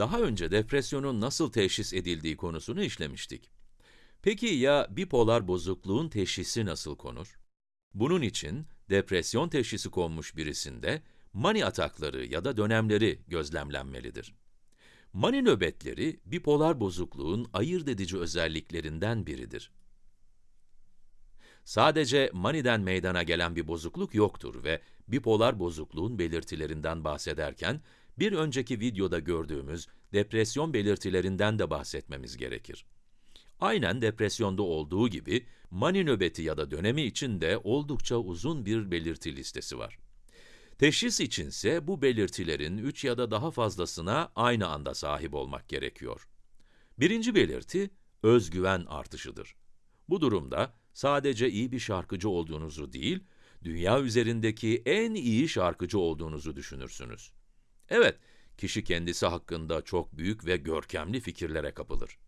Daha önce depresyonun nasıl teşhis edildiği konusunu işlemiştik. Peki ya bipolar bozukluğun teşhisi nasıl konur? Bunun için depresyon teşhisi konmuş birisinde mani atakları ya da dönemleri gözlemlenmelidir. Mani nöbetleri bipolar bozukluğun ayırt edici özelliklerinden biridir. Sadece maniden meydana gelen bir bozukluk yoktur ve bipolar bozukluğun belirtilerinden bahsederken bir önceki videoda gördüğümüz depresyon belirtilerinden de bahsetmemiz gerekir. Aynen depresyonda olduğu gibi mani nöbeti ya da dönemi için de oldukça uzun bir belirti listesi var. Teşhis içinse bu belirtilerin 3 ya da daha fazlasına aynı anda sahip olmak gerekiyor. Birinci belirti, özgüven artışıdır. Bu durumda sadece iyi bir şarkıcı olduğunuzu değil, dünya üzerindeki en iyi şarkıcı olduğunuzu düşünürsünüz. Evet, kişi kendisi hakkında çok büyük ve görkemli fikirlere kapılır.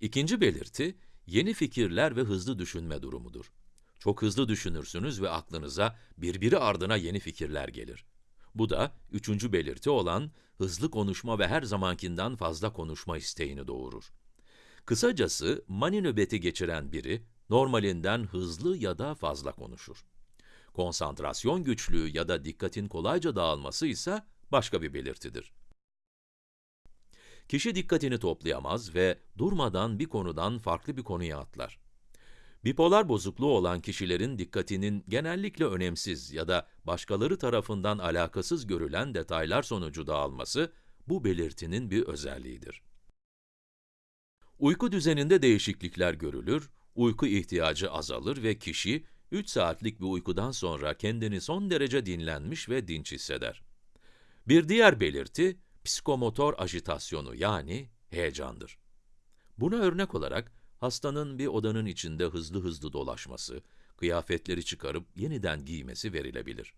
İkinci belirti, yeni fikirler ve hızlı düşünme durumudur. Çok hızlı düşünürsünüz ve aklınıza birbiri ardına yeni fikirler gelir. Bu da üçüncü belirti olan hızlı konuşma ve her zamankinden fazla konuşma isteğini doğurur. Kısacası mani nöbeti geçiren biri normalinden hızlı ya da fazla konuşur. Konsantrasyon güçlüğü ya da dikkatin kolayca dağılması ise başka bir belirtidir. Kişi dikkatini toplayamaz ve durmadan bir konudan farklı bir konuya atlar. Bipolar bozukluğu olan kişilerin dikkatinin genellikle önemsiz ya da başkaları tarafından alakasız görülen detaylar sonucu dağılması, bu belirtinin bir özelliğidir. Uyku düzeninde değişiklikler görülür, uyku ihtiyacı azalır ve kişi, 3 saatlik bir uykudan sonra kendini son derece dinlenmiş ve dinç hisseder. Bir diğer belirti, psikomotor ajitasyonu yani heyecandır. Buna örnek olarak, hastanın bir odanın içinde hızlı hızlı dolaşması, kıyafetleri çıkarıp yeniden giymesi verilebilir.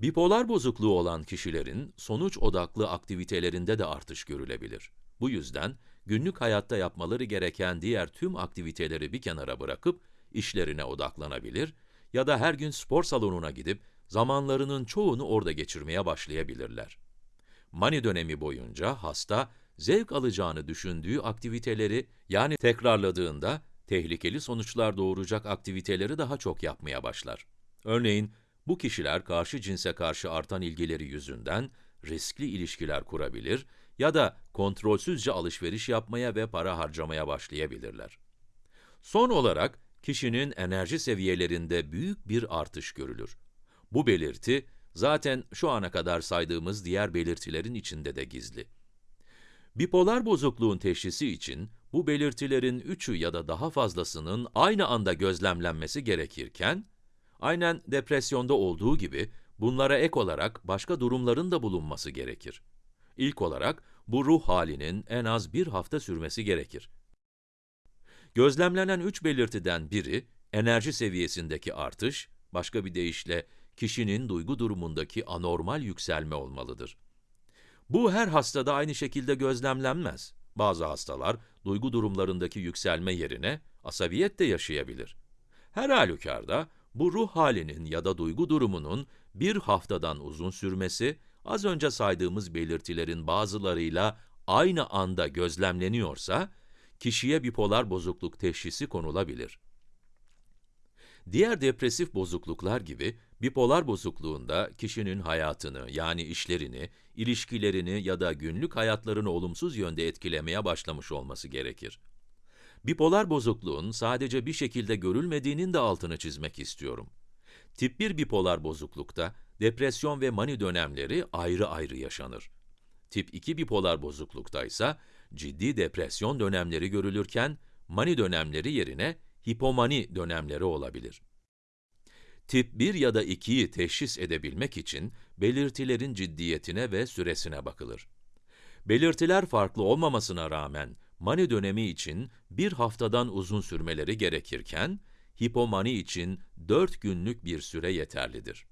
Bipolar bozukluğu olan kişilerin sonuç odaklı aktivitelerinde de artış görülebilir. Bu yüzden günlük hayatta yapmaları gereken diğer tüm aktiviteleri bir kenara bırakıp işlerine odaklanabilir ya da her gün spor salonuna gidip zamanlarının çoğunu orada geçirmeye başlayabilirler. Mani dönemi boyunca hasta, zevk alacağını düşündüğü aktiviteleri, yani tekrarladığında, tehlikeli sonuçlar doğuracak aktiviteleri daha çok yapmaya başlar. Örneğin, bu kişiler karşı cinse karşı artan ilgileri yüzünden riskli ilişkiler kurabilir ya da kontrolsüzce alışveriş yapmaya ve para harcamaya başlayabilirler. Son olarak, kişinin enerji seviyelerinde büyük bir artış görülür. Bu belirti, zaten şu ana kadar saydığımız diğer belirtilerin içinde de gizli. Bipolar bozukluğun teşhisi için bu belirtilerin üçü ya da daha fazlasının aynı anda gözlemlenmesi gerekirken, aynen depresyonda olduğu gibi bunlara ek olarak başka durumların da bulunması gerekir. İlk olarak bu ruh halinin en az bir hafta sürmesi gerekir. Gözlemlenen üç belirtiden biri, enerji seviyesindeki artış, başka bir deyişle kişinin duygu durumundaki anormal yükselme olmalıdır. Bu her hastada aynı şekilde gözlemlenmez. Bazı hastalar, duygu durumlarındaki yükselme yerine asabiyet de yaşayabilir. Her halükarda, bu ruh halinin ya da duygu durumunun bir haftadan uzun sürmesi, az önce saydığımız belirtilerin bazılarıyla aynı anda gözlemleniyorsa, kişiye bipolar bozukluk teşhisi konulabilir. Diğer depresif bozukluklar gibi, bipolar bozukluğunda kişinin hayatını, yani işlerini, ilişkilerini ya da günlük hayatlarını olumsuz yönde etkilemeye başlamış olması gerekir. Bipolar bozukluğun sadece bir şekilde görülmediğinin de altını çizmek istiyorum. Tip 1 bipolar bozuklukta, depresyon ve mani dönemleri ayrı ayrı yaşanır. Tip 2 bipolar bozuklukta ise ciddi depresyon dönemleri görülürken, mani dönemleri yerine hipomani dönemleri olabilir. Tip 1 ya da 2'yi teşhis edebilmek için belirtilerin ciddiyetine ve süresine bakılır. Belirtiler farklı olmamasına rağmen mani dönemi için bir haftadan uzun sürmeleri gerekirken, hipomani için 4 günlük bir süre yeterlidir.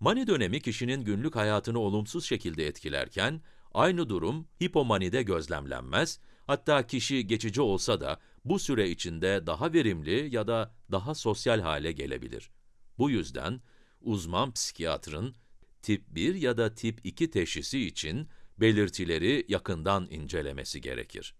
Mani dönemi kişinin günlük hayatını olumsuz şekilde etkilerken, aynı durum hipomanide gözlemlenmez, hatta kişi geçici olsa da bu süre içinde daha verimli ya da daha sosyal hale gelebilir. Bu yüzden uzman psikiyatrın tip 1 ya da tip 2 teşhisi için belirtileri yakından incelemesi gerekir.